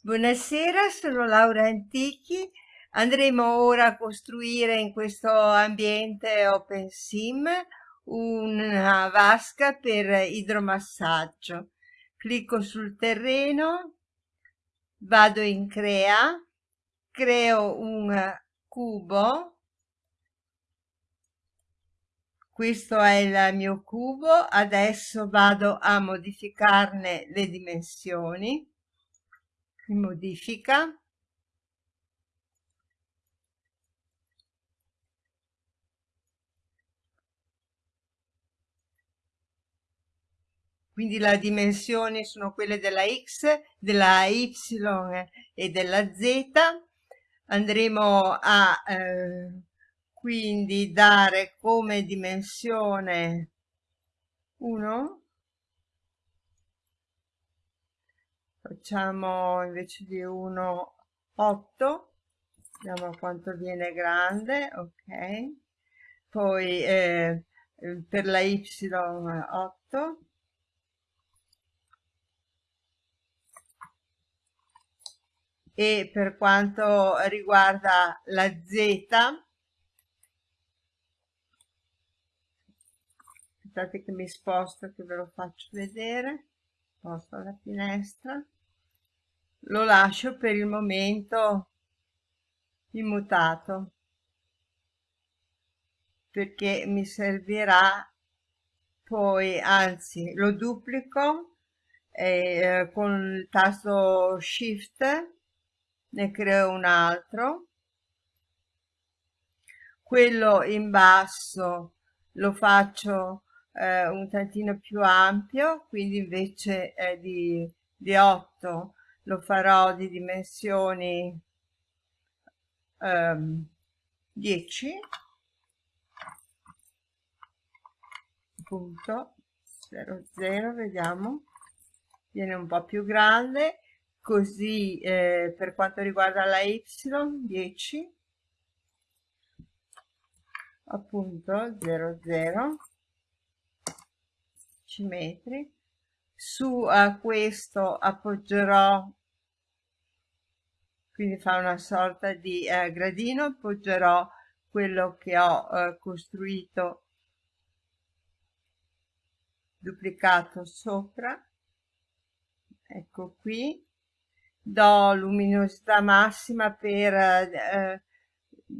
Buonasera, sono Laura Antichi. Andremo ora a costruire in questo ambiente OpenSim una vasca per idromassaggio. Clicco sul terreno, vado in crea, creo un cubo. Questo è il mio cubo, adesso vado a modificarne le dimensioni modifica quindi le dimensioni sono quelle della x, della y e della z. Andremo a eh, quindi dare come dimensione 1 facciamo invece di 1 8 vediamo quanto viene grande ok. Poi eh, per la y 8 e per quanto riguarda la z aspettate che mi sposto che ve lo faccio vedere. Sposto la finestra lo lascio per il momento immutato perché mi servirà poi anzi lo duplico eh, con il tasto shift ne creo un altro. Quello in basso lo faccio eh, un tantino più ampio quindi invece eh, di, di 8 lo farò di dimensioni um, 10 punto 0 0 vediamo. Viene un po più grande. Così eh, per quanto riguarda la y 10 appunto 0 0 metri. Su a questo appoggerò quindi fa una sorta di eh, gradino appoggerò quello che ho eh, costruito duplicato sopra ecco qui do luminosità massima per eh,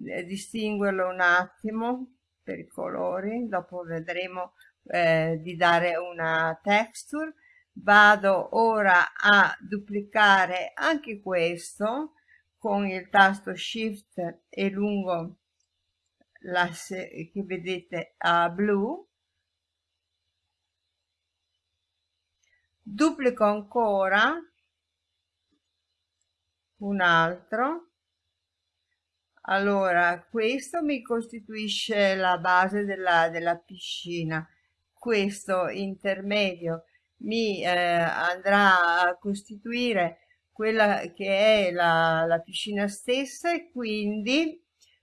eh, distinguerlo un attimo per i colori. Dopo vedremo eh, di dare una texture. Vado ora a duplicare anche questo con il tasto shift e lungo l'asse che vedete a blu. Duplico ancora un altro. Allora questo mi costituisce la base della, della piscina. Questo intermedio mi eh, andrà a costituire quella che è la, la piscina stessa e quindi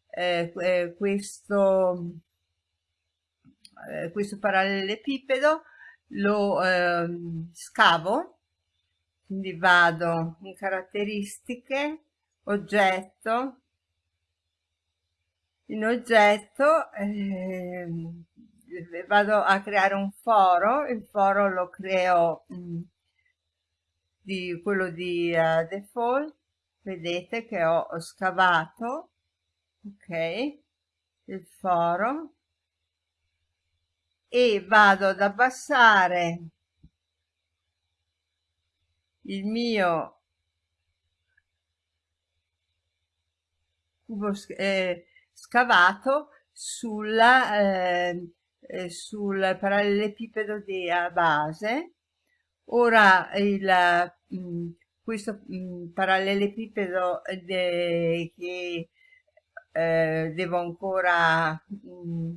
eh, eh, questo, eh, questo parallelepipedo lo ehm, scavo, quindi vado in caratteristiche, oggetto, in oggetto eh, vado a creare un foro, il foro lo creo mh, mm, di quello di uh, default vedete che ho scavato ok il foro e vado ad abbassare il mio cubo eh, scavato sulla eh, eh, sul parallelepipedo di base ora il, mm, questo mm, parallelepipedo de, che eh, devo ancora mh, mm,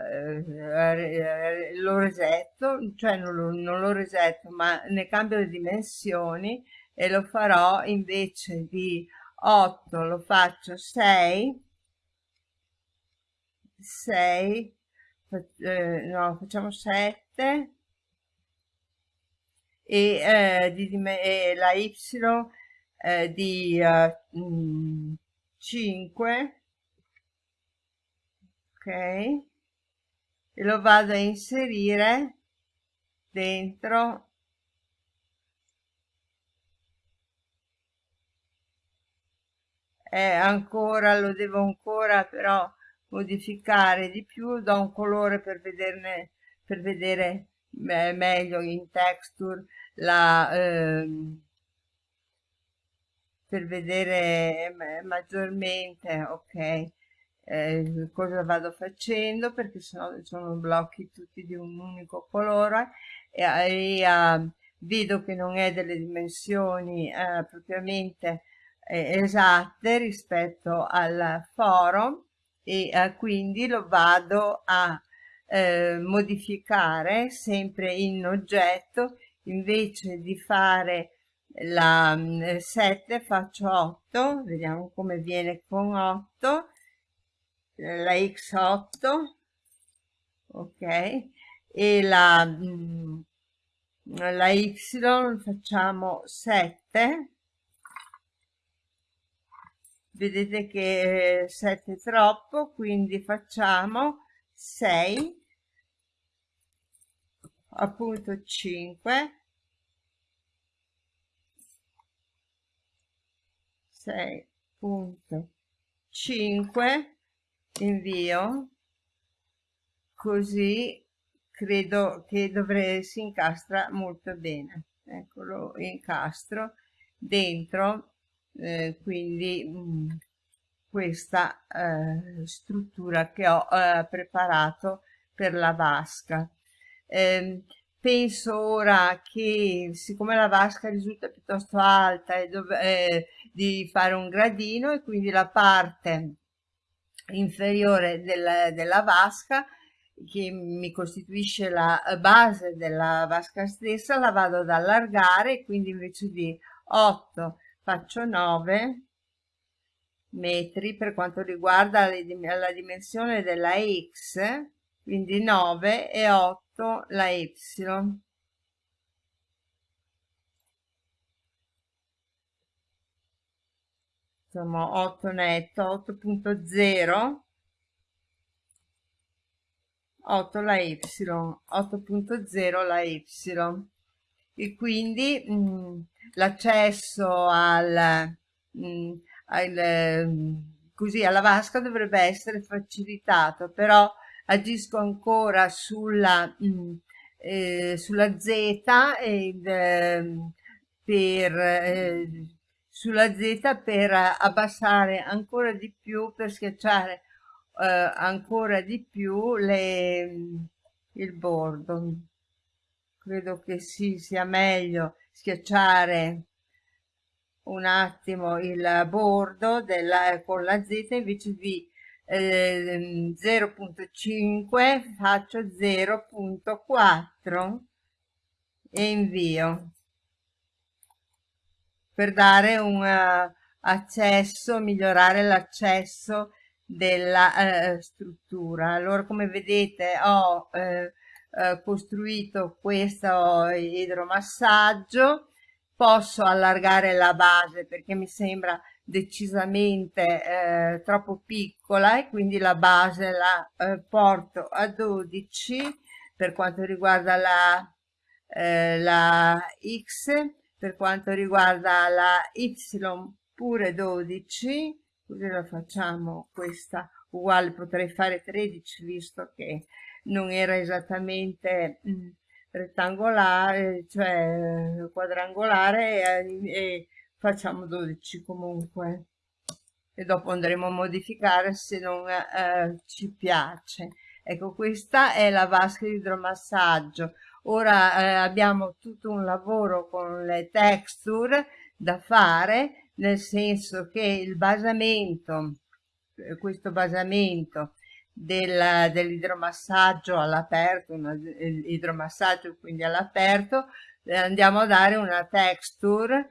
eh, lo resetto cioè non lo, non lo resetto ma ne cambio le dimensioni e lo farò invece di 8 lo faccio 6 6 eh, no facciamo 7 e, eh, di, e la y eh, di uh, mm, 5 ok. E lo vado a inserire dentro. Eh, ancora lo devo ancora però modificare di più. Do un colore per vederne per vedere meglio in texture la ehm, per vedere maggiormente ok eh, cosa vado facendo perché sennò sono blocchi tutti di un unico colore e, e uh, vedo che non è delle dimensioni uh, propriamente eh, esatte rispetto al foro e uh, quindi lo vado a eh, modificare sempre in oggetto invece di fare la 7 mm, faccio 8 vediamo come viene con 8 la x8 ok e la mm, la y facciamo 7 vedete che 7 è troppo quindi facciamo 6 appunto 5 6.5 invio così credo che dovrei si incastra molto bene. Eccolo incastro dentro eh, quindi mh, mm, questa eh, struttura che ho eh, preparato per la vasca. Eh, penso ora che siccome la vasca risulta piuttosto alta e dove, eh, di fare un gradino e quindi la parte inferiore del, della vasca che mi costituisce la base della vasca stessa la vado ad allargare quindi invece di 8 faccio 9 metri per quanto riguarda la dimensione della x quindi 9 e 8 la y. Insomma 8 netto 8.0 8 la y 8.0 la y. E quindi mm, l'accesso al, mm, al mm, così alla vasca dovrebbe essere facilitato però agisco ancora sulla mm, eh, sulla z ed, eh, per eh, sulla Z per abbassare ancora di più, per schiacciare eh, ancora di più le, il bordo. Credo che sì, sia meglio schiacciare un attimo il bordo della, con la Z invece di eh, 0.5 faccio 0.4 e invio per dare un uh, accesso, migliorare l'accesso della uh, struttura. Allora come vedete ho uh, costruito questo idromassaggio, posso allargare la base perché mi sembra decisamente eh, troppo piccola e quindi la base la eh, porto a 12 per quanto riguarda la, eh, la X per quanto riguarda la y pure 12 così la facciamo questa uguale potrei fare 13 visto che non era esattamente mh, mm, rettangolare cioè quadrangolare e, e facciamo 12 comunque. E dopo andremo a modificare se non eh, ci piace. Ecco questa è la vasca di idromassaggio. Ora eh, abbiamo tutto un lavoro con le texture da fare nel senso che il basamento eh, questo basamento del, dell'idromassaggio all'aperto idromassaggio quindi all'aperto eh, andiamo a dare una texture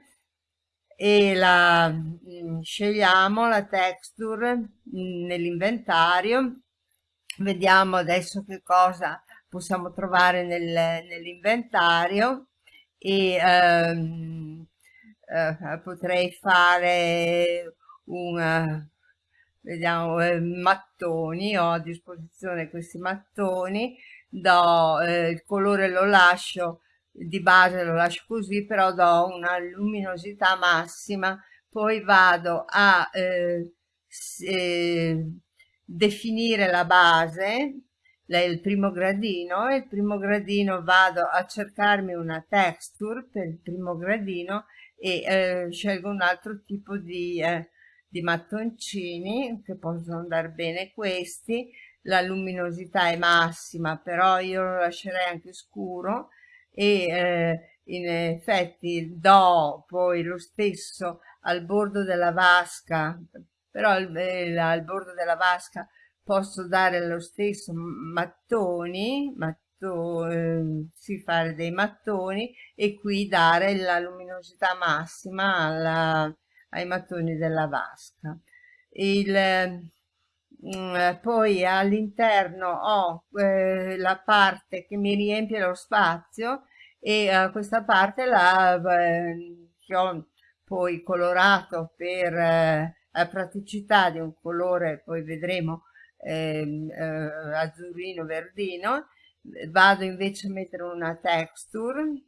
e la mm, scegliamo la texture mm, nell'inventario. Vediamo adesso che cosa possiamo trovare nel, nell'inventario e ehm, eh, potrei fare un vediamo eh, mattoni ho a disposizione questi mattoni do eh, il colore lo lascio di base lo lascio così però do una luminosità massima poi vado a eh, eh, definire la base il primo gradino e il primo gradino vado a cercarmi una texture per il primo gradino e eh, scelgo un altro tipo di, eh, di mattoncini che possono andare bene questi. La luminosità è massima però io lo lascerei anche scuro e eh, in effetti do poi lo stesso al bordo della vasca però al, eh, al bordo della vasca posso dare lo stesso mattoni, matto, eh, si fare dei mattoni e qui dare la luminosità massima alla, ai mattoni della vasca. Il, mm, poi all'interno ho eh, la parte che mi riempie lo spazio e eh, questa parte la, eh, che ho poi colorato per eh, la praticità di un colore, poi vedremo Ehm, eh, azzurrino verdino vado invece a mettere una texture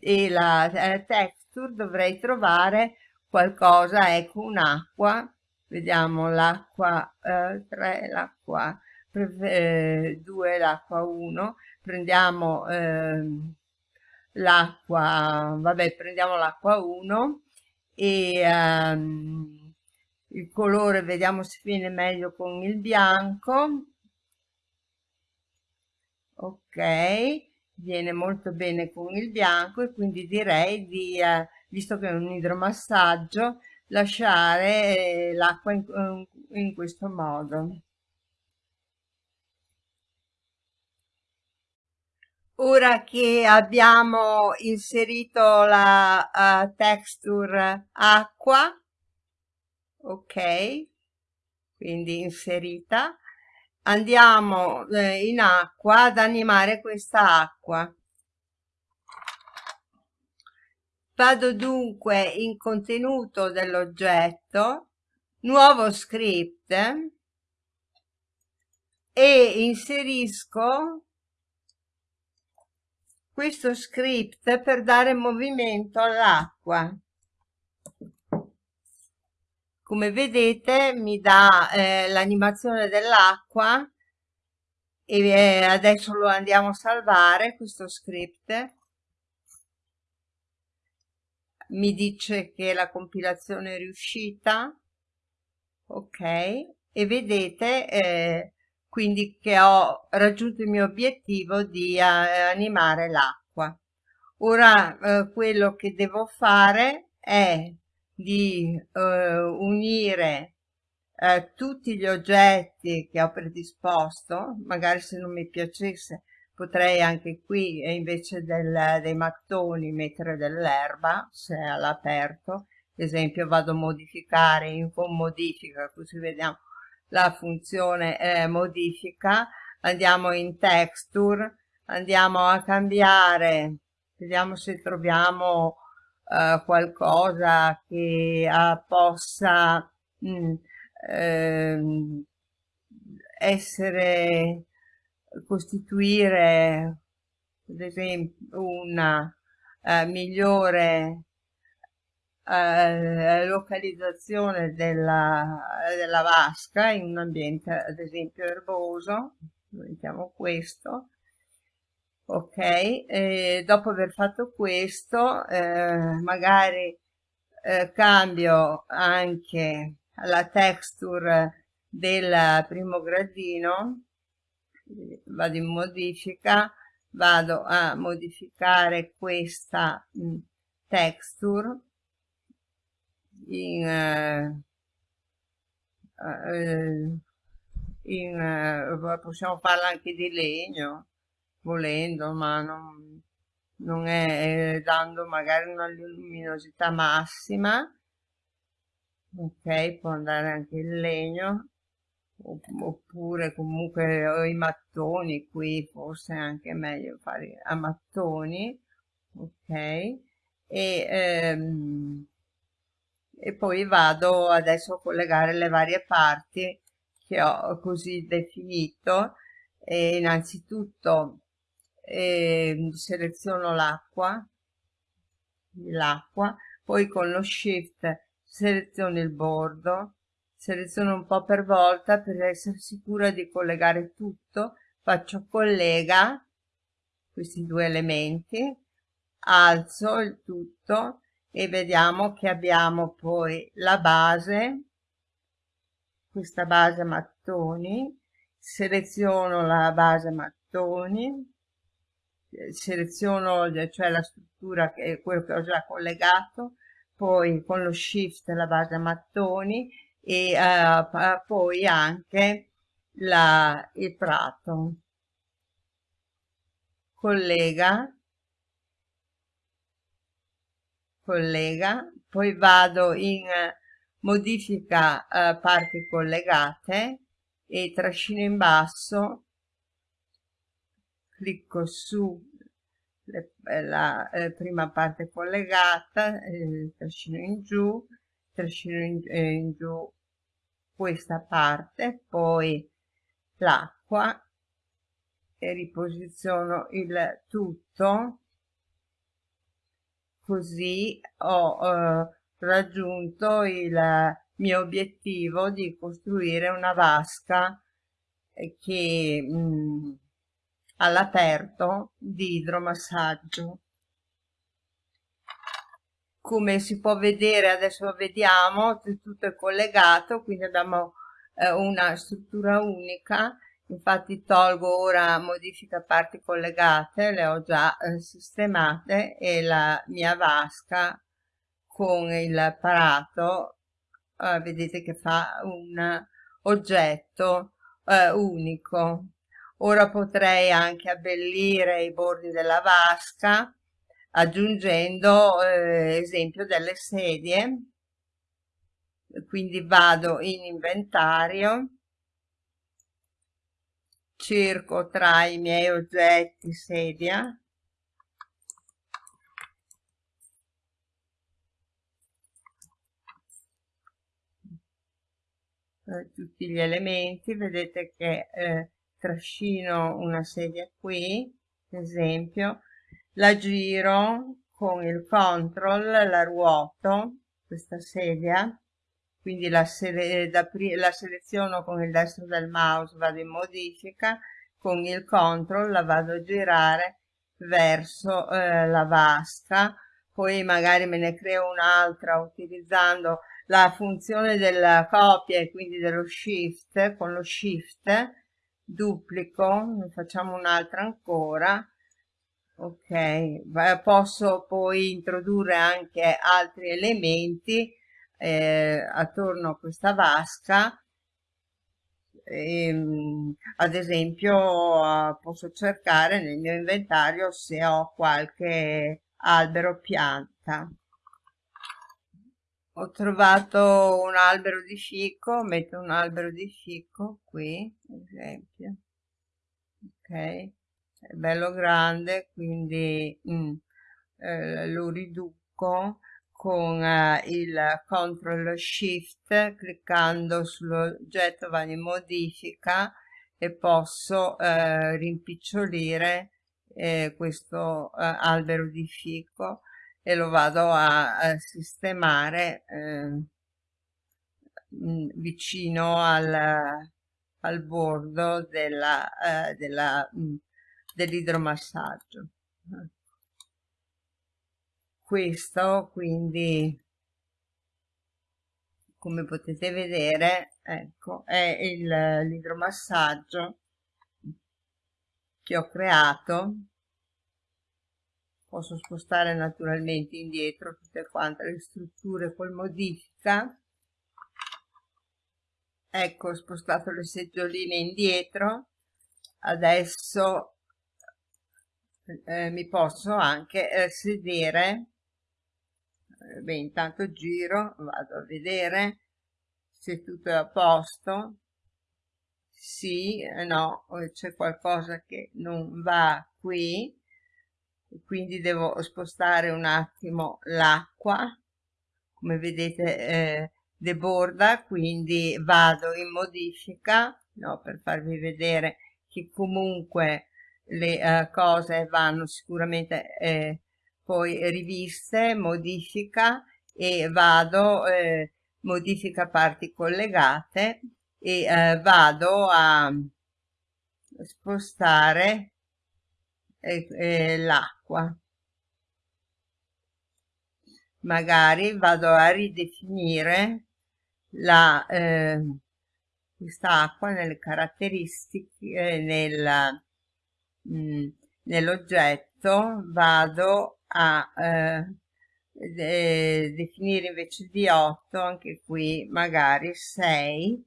e la eh, texture dovrei trovare qualcosa ecco un'acqua vediamo l'acqua eh, 3 l'acqua 2 eh, l'acqua 1 prendiamo ehm, l'acqua vabbè prendiamo l'acqua 1 e um, il colore vediamo se viene meglio con il bianco. Ok viene molto bene con il bianco e quindi direi di eh, visto che è un idromassaggio lasciare eh, l'acqua in, in questo modo. Ora che abbiamo inserito la uh, texture acqua ok quindi inserita andiamo eh, in acqua ad animare questa acqua vado dunque in contenuto dell'oggetto nuovo script e inserisco questo script per dare movimento all'acqua. Come vedete mi dà eh, l'animazione dell'acqua e eh, adesso lo andiamo a salvare questo script mi dice che la compilazione è riuscita ok e vedete eh, quindi che ho raggiunto il mio obiettivo di eh, animare l'acqua. Ora eh, quello che devo fare è di eh, unire eh, tutti gli oggetti che ho predisposto, magari se non mi piacesse potrei anche qui eh, invece del, dei mattoni mettere dell'erba se all'aperto, ad esempio vado a modificare in con modifica, così vediamo la funzione eh, modifica, andiamo in texture, andiamo a cambiare, vediamo se troviamo uh, qualcosa che uh, possa mh, mm, ehm, essere costituire ad esempio una uh, migliore uh, localizzazione della, della vasca in un ambiente ad esempio erboso mettiamo questo ok? E dopo aver fatto questo eh, magari eh, cambio anche la texture del primo gradino vado in modifica vado a modificare questa mm, texture in, uh, uh, in uh, possiamo farla anche di legno volendo, ma non, non è dando magari una luminosità massima. Ok, può andare anche il legno, oppure comunque ho i mattoni qui, forse è anche meglio fare a mattoni, ok? E ehm, e poi vado adesso a collegare le varie parti che ho così definito e innanzitutto eh, seleziono l'acqua l'acqua poi con lo shift seleziono il bordo seleziono un po' per volta per essere sicura di collegare tutto. Faccio collega questi due elementi alzo il tutto e vediamo che abbiamo poi la base questa base mattoni seleziono la base mattoni seleziono cioè la struttura che è quello che ho già collegato poi con lo shift la base mattoni e uh, poi anche la, il prato. Collega. Collega. Poi vado in modifica uh, parti collegate e trascino in basso. Clicco su le, la eh, prima parte collegata eh, trascino in giù trascino in, eh, in giù questa parte poi l'acqua e riposiziono il tutto. Così ho eh, raggiunto il mio obiettivo di costruire una vasca che mh, mm, all'aperto di idromassaggio come si può vedere adesso vediamo tutto è collegato quindi abbiamo eh, una struttura unica. Infatti tolgo ora modifica parti collegate le ho già eh, sistemate e la mia vasca con il parato eh, vedete che fa un oggetto eh, unico. Ora potrei anche abbellire i bordi della vasca aggiungendo eh, esempio delle sedie. Quindi vado in inventario cerco tra i miei oggetti sedia eh, tutti gli elementi. Vedete che eh, trascino una sedia qui esempio la giro con il control la ruoto questa sedia. Quindi la, sele la seleziono con il destro del mouse vado in modifica con il control la vado a girare verso eh, la vasca. Poi magari me ne creo un'altra utilizzando la funzione della copia e quindi dello shift con lo shift duplico ne facciamo un'altra ancora ok posso poi introdurre anche altri elementi eh, attorno a questa vasca. Ehm, ad esempio posso cercare nel mio inventario se ho qualche albero pianta. Ho trovato un albero di fico metto un albero di fico qui ad esempio. Ok è bello grande quindi mm, eh, lo riduco con eh, il control shift cliccando sull'oggetto va in modifica e posso eh, rimpicciolire eh, questo eh, albero di fico e lo vado a, a sistemare eh, vicino al, al bordo della, eh, della dell'idromassaggio. Questo quindi come potete vedere ecco è l'idromassaggio che ho creato. Posso spostare naturalmente indietro tutte quante le strutture col modifica. Ecco ho spostato le seggioline indietro. Adesso eh, mi posso anche eh, sedere. Eh, beh intanto giro vado a vedere se tutto è a posto. Sì eh, no c'è qualcosa che non va qui quindi devo spostare un attimo l'acqua. Come vedete eh, deborda quindi vado in modifica no, per farvi vedere che comunque le uh, cose vanno sicuramente eh, poi riviste modifica e vado eh, modifica parti collegate e eh, vado a spostare eh, eh, l'acqua. Magari vado a ridefinire la eh, quest'acqua nelle caratteristiche eh, mm, nell'oggetto vado a eh, de definire invece di 8 anche qui magari 6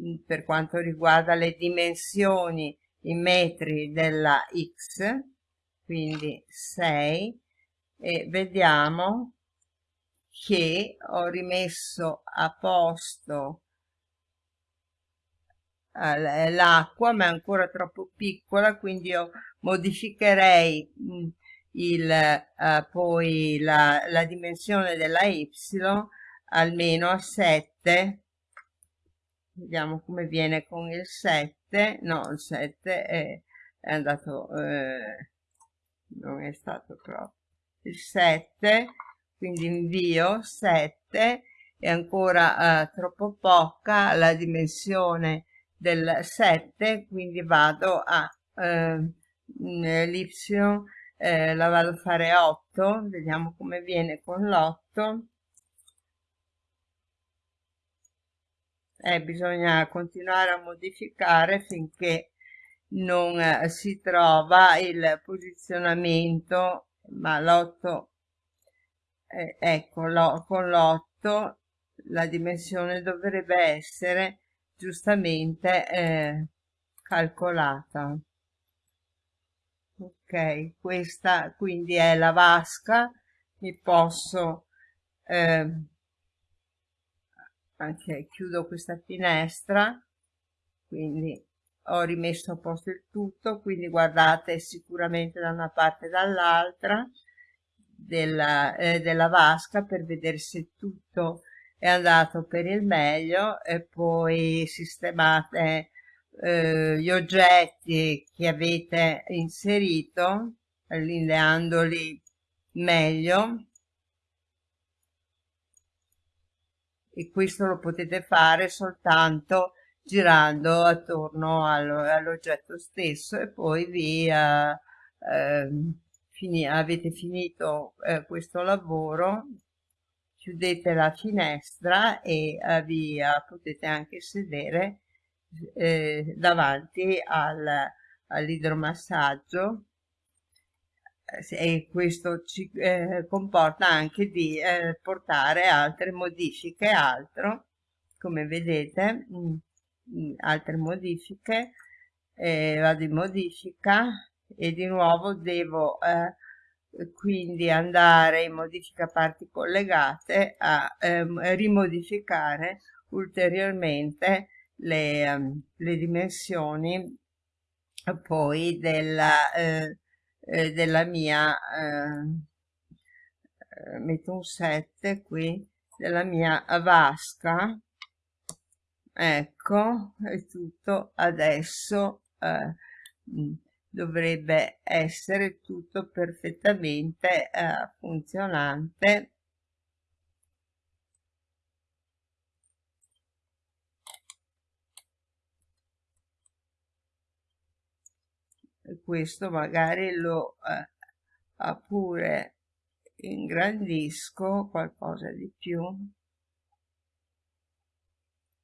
mm, per quanto riguarda le dimensioni in metri della x quindi 6 e vediamo che ho rimesso a posto l'acqua ma è ancora troppo piccola quindi io modificherei mm, il, uh, poi la, la dimensione della y almeno a 7 vediamo come viene con il 7 no il 7 è, è andato eh, non è stato proprio il 7 quindi invio 7 è ancora eh, troppo poca la dimensione del 7 quindi vado a eh, l'y eh, la vado a fare 8 vediamo come viene con l'8 eh, bisogna continuare a modificare finché non eh, si trova il posizionamento ma l'8 eh, ecco lo, con l'8 la dimensione dovrebbe essere giustamente eh, calcolata. Ok questa quindi è la vasca. Mi posso eh, anche chiudo questa finestra. Quindi ho rimesso a posto il tutto. Quindi guardate sicuramente da una parte e dall'altra della, eh, della vasca per vedere se tutto è andato per il meglio e poi sistemate eh, gli oggetti che avete inserito allineandoli meglio. E questo lo potete fare soltanto girando attorno all'oggetto stesso e poi vi eh, fini, avete finito eh, questo lavoro chiudete la finestra e eh, vi eh, potete anche sedere eh, davanti al, all'idromassaggio. E questo ci eh, comporta anche di eh, portare altre modifiche altro come vedete mh, mm, mm, altre modifiche. Eh, vado in modifica e di nuovo devo eh, quindi andare in modifica parti collegate a ehm, rimodificare ulteriormente le, um, le dimensioni poi della, eh, eh, della mia eh, eh metto un 7 qui della mia vasca. Ecco è tutto adesso eh, dovrebbe essere tutto perfettamente eh, funzionante. E questo magari lo eh, pure ingrandisco qualcosa di più.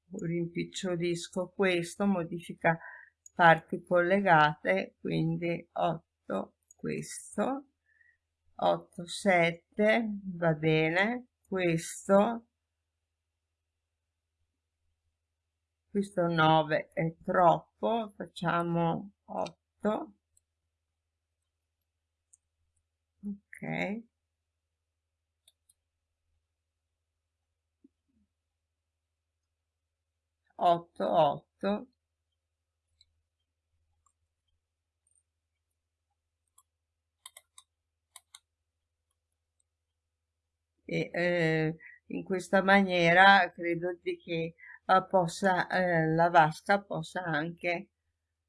Rimpicciolisco questo modifica parti collegate quindi 8 questo 8 7 va bene questo questo 9 è troppo facciamo 8 ok. 8 8 e eh, in questa maniera credo che eh, possa, eh, la vasca possa anche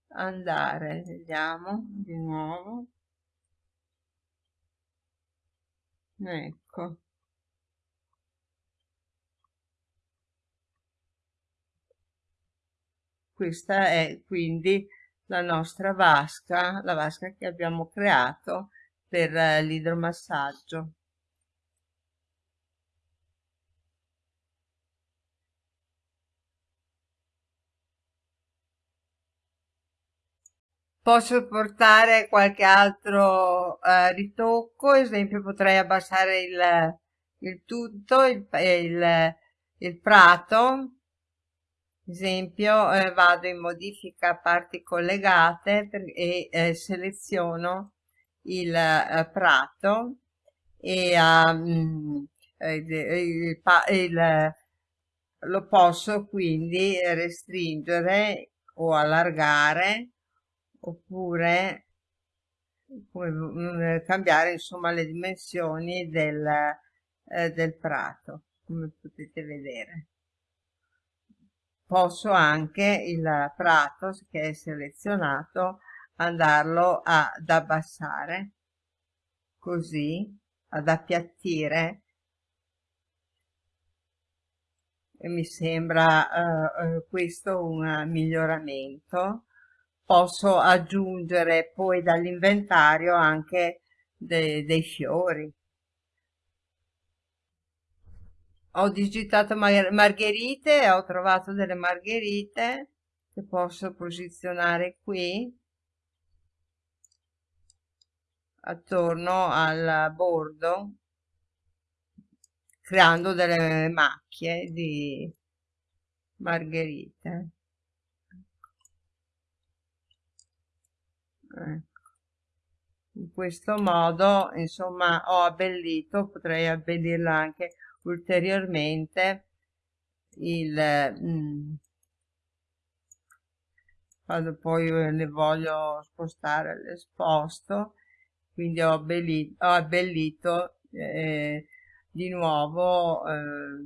andare vediamo di nuovo. Ecco. Questa è quindi la nostra vasca la vasca che abbiamo creato per eh, l'idromassaggio posso portare qualche altro uh, ritocco? Esempio potrei abbassare il, il tutto il, il, il prato. Esempio eh, vado in modifica parti collegate per, e eh, seleziono il eh, prato e um, lo posso quindi restringere o allargare oppure come, cambiare insomma le dimensioni del, eh, del prato come potete vedere. Posso anche il prato che è selezionato andarlo ad abbassare così ad appiattire. E mi sembra uh, questo un miglioramento posso aggiungere poi dall'inventario anche de dei fiori. Ho digitato mar margherite ho trovato delle margherite che posso posizionare qui attorno al bordo creando delle macchie di margherite in questo modo insomma ho abbellito potrei abbellirla anche ulteriormente il mm, quando poi le voglio spostare le sposto quindi ho abbellito, ho abbellito eh, di nuovo eh,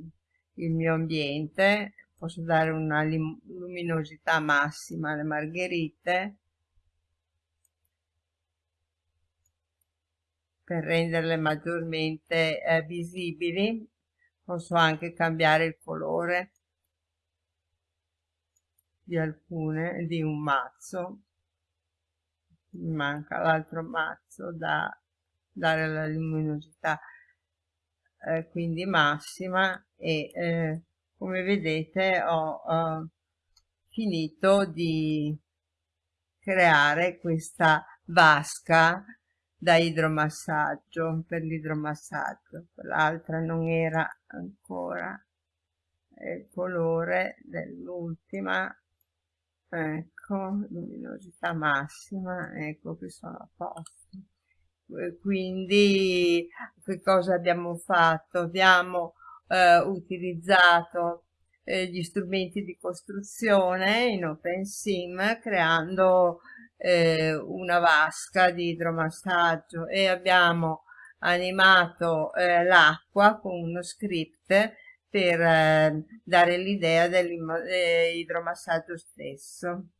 il mio ambiente. Posso dare una luminosità massima alle margherite per renderle maggiormente eh, visibili. Posso anche cambiare il colore di alcune di un mazzo. Mi manca l'altro mazzo da dare la luminosità eh, quindi massima e eh, come vedete ho, ho finito di creare questa vasca da idromassaggio per l'idromassaggio quell'altra non era ancora il colore dell'ultima ecco luminosità massima ecco che sono a posto. Quindi che cosa abbiamo fatto? Abbiamo eh, utilizzato eh, gli strumenti di costruzione in OpenSim creando eh, una vasca di idromassaggio e abbiamo animato eh, l'acqua con uno script per eh, dare l'idea dell'idromassaggio stesso.